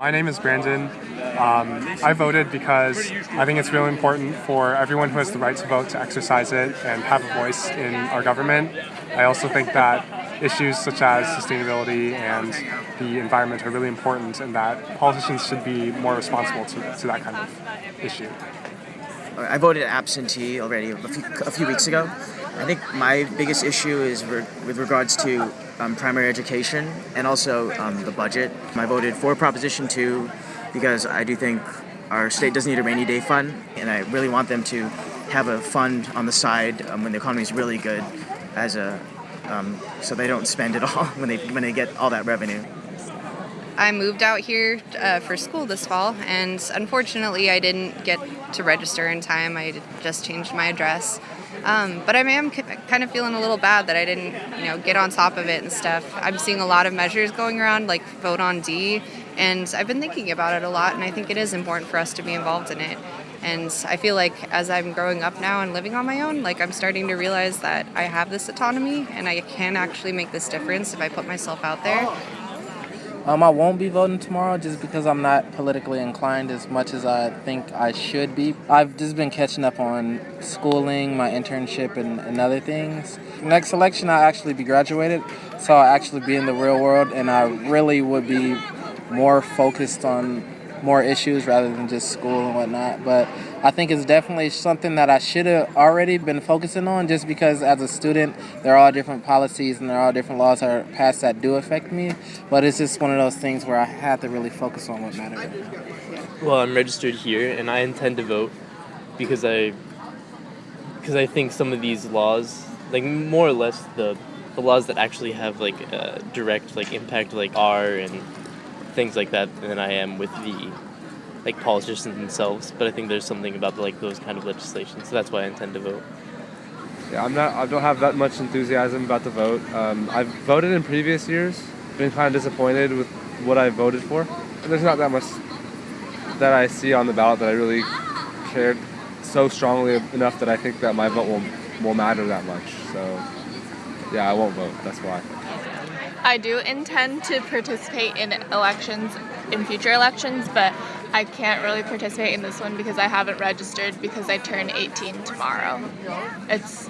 My name is Brandon. Um, I voted because I think it's really important for everyone who has the right to vote to exercise it and have a voice in our government. I also think that issues such as sustainability and the environment are really important and that politicians should be more responsible to, to that kind of issue. I voted absentee already a few, a few weeks ago. I think my biggest issue is re- with regards to um, primary education and also um, the budget. I voted for Proposition 2 because I do think our state does need a rainy day fund, and I really want them to have a fund on the side um, when the economy is really good, as a um, so they don't spend it all when they when they get all that revenue. I moved out here uh, for school this fall, and unfortunately, I didn't get to register in time. I just changed my address. Um, but I am kind of feeling a little bad that I didn't, you know, get on top of it and stuff. I'm seeing a lot of measures going around, like vote on D, and I've been thinking about it a lot, and I think it is important for us to be involved in it. And I feel like as I'm growing up now and living on my own, like I'm starting to realize that I have this autonomy and I can actually make this difference if I put myself out there. Um, I won't be voting tomorrow just because I'm not politically inclined as much as I think I should be. I've just been catching up on schooling, my internship, and, and other things. Next election, I'll actually be graduated, so I'll actually be in the real world, and I really would be more focused on more issues rather than just school and whatnot. But I think it's definitely something that I should have already been focusing on just because as a student, there are all different policies and there are all different laws that are passed that do affect me. But it's just one of those things where I had to really focus on what mattered. Well, I'm registered here and I intend to vote because I because I think some of these laws, like more or less the the laws that actually have like uh, direct like impact like are and things like that than I am with the like politicians themselves. But I think there's something about like those kind of legislation, so that's why I intend to vote. Yeah, I'm not. I don't have that much enthusiasm about the vote. Um, I've voted in previous years. Been kind of disappointed with what I voted for. And there's not that much that I see on the ballot that I really cared so strongly enough that I think that my vote will will matter that much. So, yeah, I won't vote. That's why. I do intend to participate in elections, in future elections, but I can't really participate in this one because I haven't registered because I turn 18 tomorrow. It's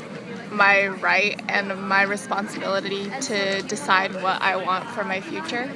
my right and my responsibility to decide what I want for my future.